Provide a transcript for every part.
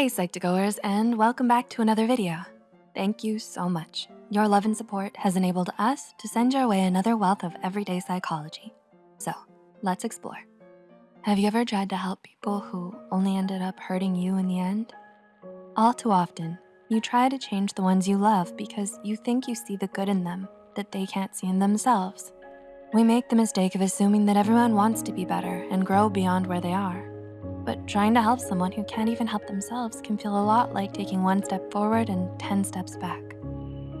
Hey Psych2Goers and welcome back to another video. Thank you so much. Your love and support has enabled us to send your way another wealth of everyday psychology. So let's explore. Have you ever tried to help people who only ended up hurting you in the end? All too often, you try to change the ones you love because you think you see the good in them that they can't see in themselves. We make the mistake of assuming that everyone wants to be better and grow beyond where they are. But trying to help someone who can't even help themselves can feel a lot like taking one step forward and 10 steps back.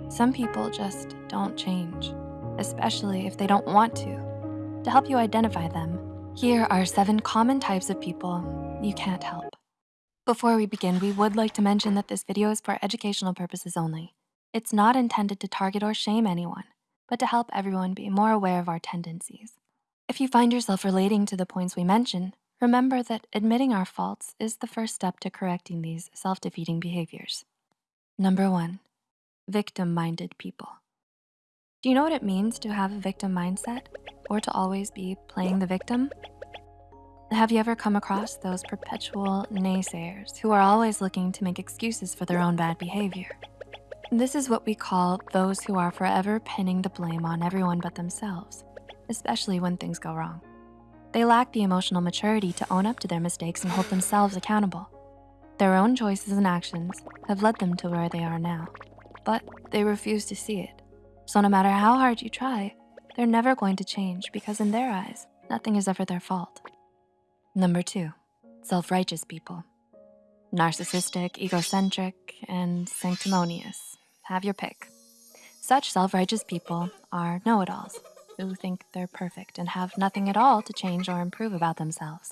Some people just don't change, especially if they don't want to. To help you identify them, here are seven common types of people you can't help. Before we begin, we would like to mention that this video is for educational purposes only. It's not intended to target or shame anyone, but to help everyone be more aware of our tendencies. If you find yourself relating to the points we mention, remember that admitting our faults is the first step to correcting these self-defeating behaviors. Number one, victim-minded people. Do you know what it means to have a victim mindset or to always be playing the victim? Have you ever come across those perpetual naysayers who are always looking to make excuses for their own bad behavior? This is what we call those who are forever pinning the blame on everyone but themselves, especially when things go wrong. They lack the emotional maturity to own up to their mistakes and hold themselves accountable. Their own choices and actions have led them to where they are now, but they refuse to see it. So no matter how hard you try, they're never going to change because in their eyes, nothing is ever their fault. Number two, self-righteous people. Narcissistic, egocentric, and sanctimonious have your pick. Such self-righteous people are know-it-alls who think they're perfect and have nothing at all to change or improve about themselves.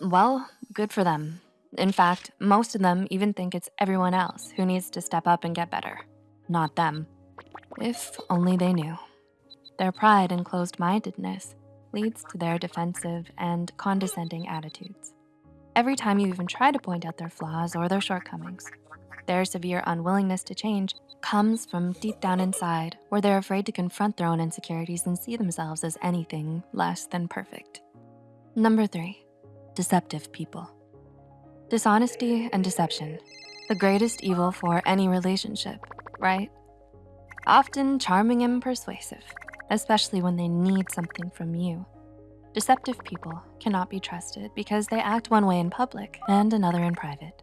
Well, good for them. In fact, most of them even think it's everyone else who needs to step up and get better, not them. If only they knew. Their pride and closed-mindedness leads to their defensive and condescending attitudes. Every time you even try to point out their flaws or their shortcomings, their severe unwillingness to change comes from deep down inside where they're afraid to confront their own insecurities and see themselves as anything less than perfect. Number three, deceptive people. Dishonesty and deception, the greatest evil for any relationship, right? Often charming and persuasive, especially when they need something from you. Deceptive people cannot be trusted because they act one way in public and another in private.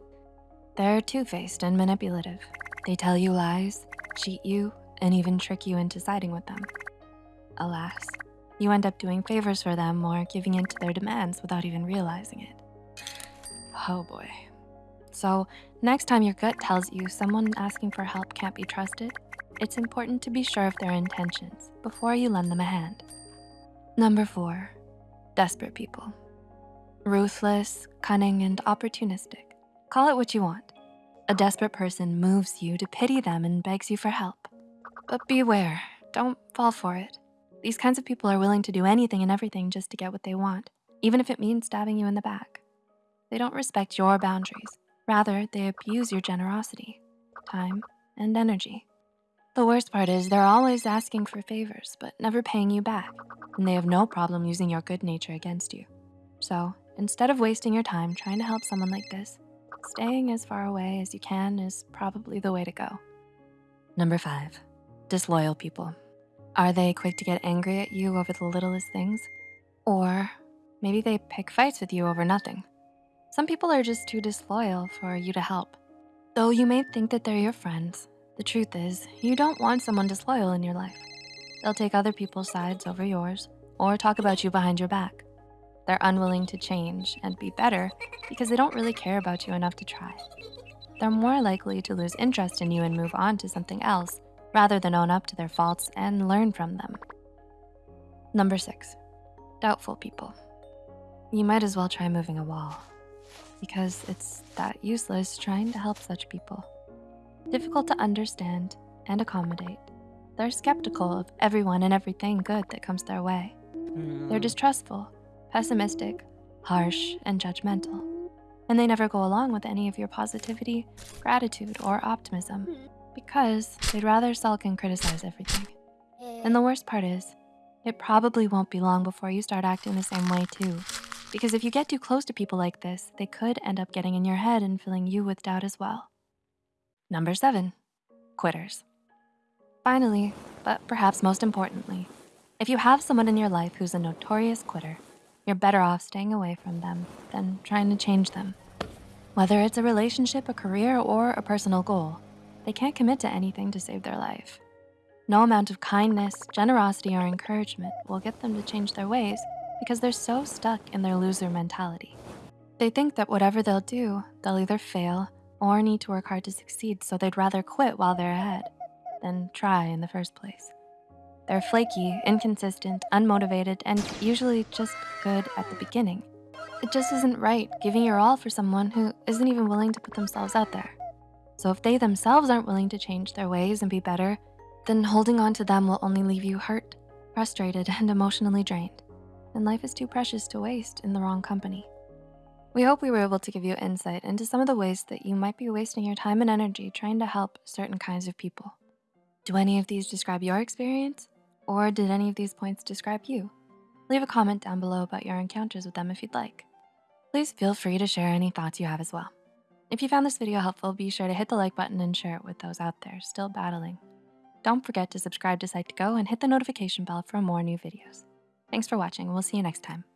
They're two-faced and manipulative, they tell you lies, cheat you, and even trick you into siding with them. Alas, you end up doing favors for them or giving in to their demands without even realizing it. Oh boy. So next time your gut tells you someone asking for help can't be trusted, it's important to be sure of their intentions before you lend them a hand. Number four, desperate people. Ruthless, cunning, and opportunistic. Call it what you want. A desperate person moves you to pity them and begs you for help. But beware, don't fall for it. These kinds of people are willing to do anything and everything just to get what they want, even if it means stabbing you in the back. They don't respect your boundaries. Rather, they abuse your generosity, time, and energy. The worst part is they're always asking for favors, but never paying you back, and they have no problem using your good nature against you. So instead of wasting your time trying to help someone like this, Staying as far away as you can is probably the way to go. Number five, disloyal people. Are they quick to get angry at you over the littlest things? Or maybe they pick fights with you over nothing. Some people are just too disloyal for you to help. Though you may think that they're your friends, the truth is you don't want someone disloyal in your life. They'll take other people's sides over yours or talk about you behind your back. They're unwilling to change and be better because they don't really care about you enough to try. They're more likely to lose interest in you and move on to something else rather than own up to their faults and learn from them. Number six, doubtful people. You might as well try moving a wall because it's that useless trying to help such people. Difficult to understand and accommodate. They're skeptical of everyone and everything good that comes their way. They're hmm. distrustful pessimistic, harsh, and judgmental. And they never go along with any of your positivity, gratitude, or optimism because they'd rather sulk and criticize everything. And the worst part is, it probably won't be long before you start acting the same way too. Because if you get too close to people like this, they could end up getting in your head and filling you with doubt as well. Number seven, quitters. Finally, but perhaps most importantly, if you have someone in your life who's a notorious quitter, you're better off staying away from them than trying to change them. Whether it's a relationship, a career, or a personal goal, they can't commit to anything to save their life. No amount of kindness, generosity, or encouragement will get them to change their ways because they're so stuck in their loser mentality. They think that whatever they'll do, they'll either fail or need to work hard to succeed, so they'd rather quit while they're ahead than try in the first place. They're flaky, inconsistent, unmotivated, and usually just good at the beginning. It just isn't right giving your all for someone who isn't even willing to put themselves out there. So if they themselves aren't willing to change their ways and be better, then holding on to them will only leave you hurt, frustrated, and emotionally drained. And life is too precious to waste in the wrong company. We hope we were able to give you insight into some of the ways that you might be wasting your time and energy trying to help certain kinds of people. Do any of these describe your experience? Or did any of these points describe you? Leave a comment down below about your encounters with them if you'd like. Please feel free to share any thoughts you have as well. If you found this video helpful, be sure to hit the like button and share it with those out there still battling. Don't forget to subscribe to Psych2Go and hit the notification bell for more new videos. Thanks for watching, we'll see you next time.